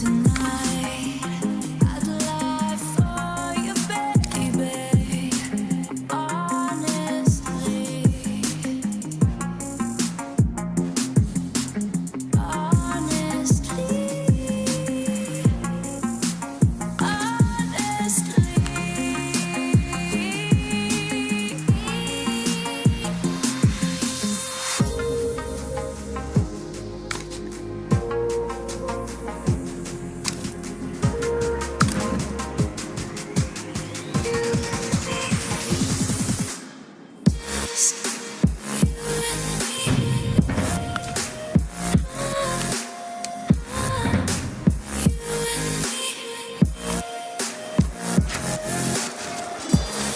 tonight.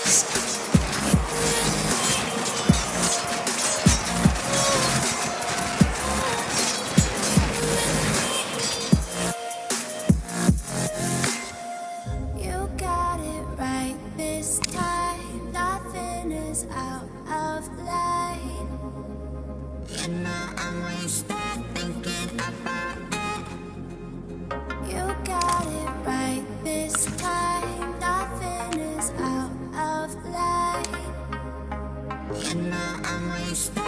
Next. Honestly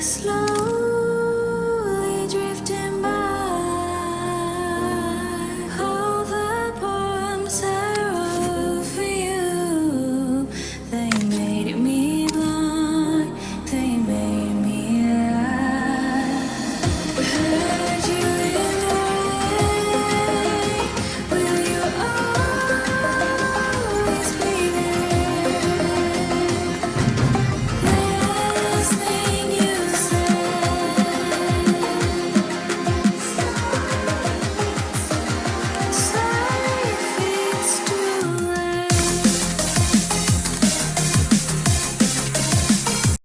slow.